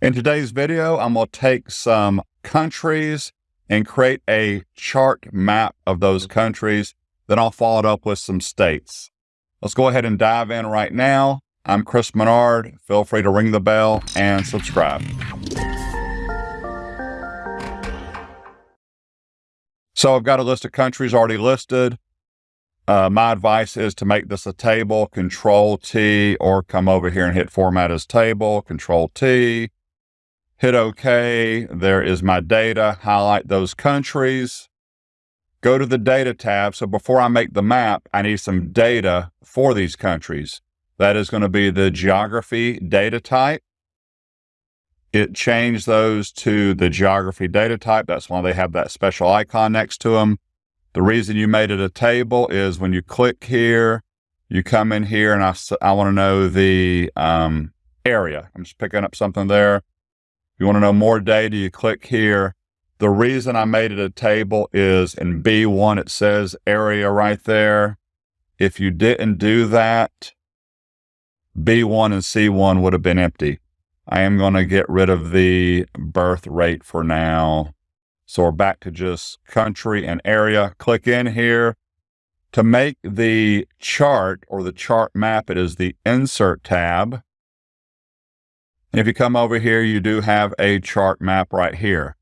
In today's video, I'm going to take some countries and create a chart map of those countries. Then I'll follow it up with some states. Let's go ahead and dive in right now. I'm Chris Menard. Feel free to ring the bell and subscribe. So I've got a list of countries already listed. Uh, my advice is to make this a table, Control T, or come over here and hit Format as Table, Control T, hit OK. There is my data. Highlight those countries. Go to the Data tab. So before I make the map, I need some data for these countries. That is going to be the geography data type. It changed those to the geography data type. That's why they have that special icon next to them. The reason you made it a table is when you click here, you come in here and I, I want to know the um, area. I'm just picking up something there. You want to know more data, you click here. The reason I made it a table is in B1, it says area right there. If you didn't do that, B1 and C1 would have been empty. I am going to get rid of the birth rate for now. So we're back to just country and area. Click in here. To make the chart or the chart map, it is the Insert tab. If you come over here, you do have a chart map right here.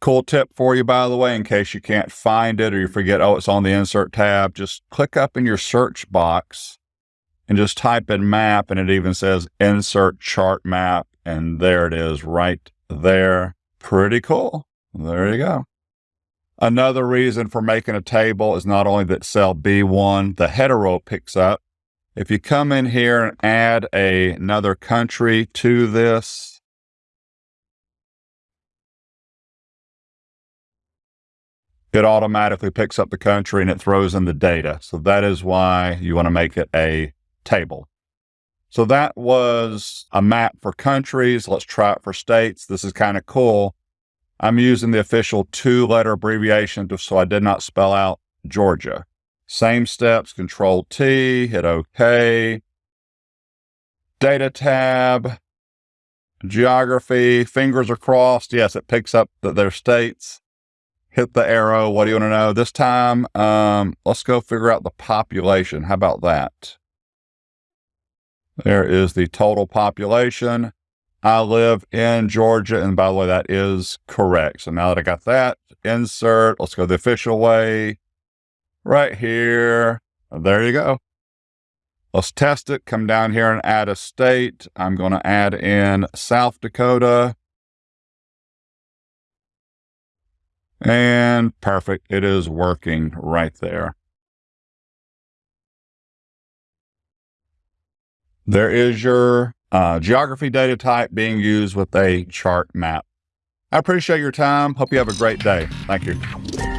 Cool tip for you, by the way, in case you can't find it or you forget, oh, it's on the Insert tab, just click up in your search box and just type in map and it even says Insert Chart Map and there it is right there. Pretty cool. There you go. Another reason for making a table is not only that cell B1, the header row picks up. If you come in here and add a, another country to this, it automatically picks up the country and it throws in the data. So that is why you want to make it a table. So that was a map for countries. Let's try it for states. This is kind of cool. I'm using the official two letter abbreviation so I did not spell out Georgia. Same steps, control T, hit OK. Data tab, geography, fingers are crossed. Yes, it picks up that they're states. Hit the arrow. What do you want to know? This time, um, let's go figure out the population. How about that? There is the total population. I live in Georgia. And by the way, that is correct. So now that I got that, insert, let's go the official way right here. There you go. Let's test it. Come down here and add a state. I'm going to add in South Dakota. And perfect. It is working right there. There is your uh, geography data type being used with a chart map. I appreciate your time. Hope you have a great day. Thank you.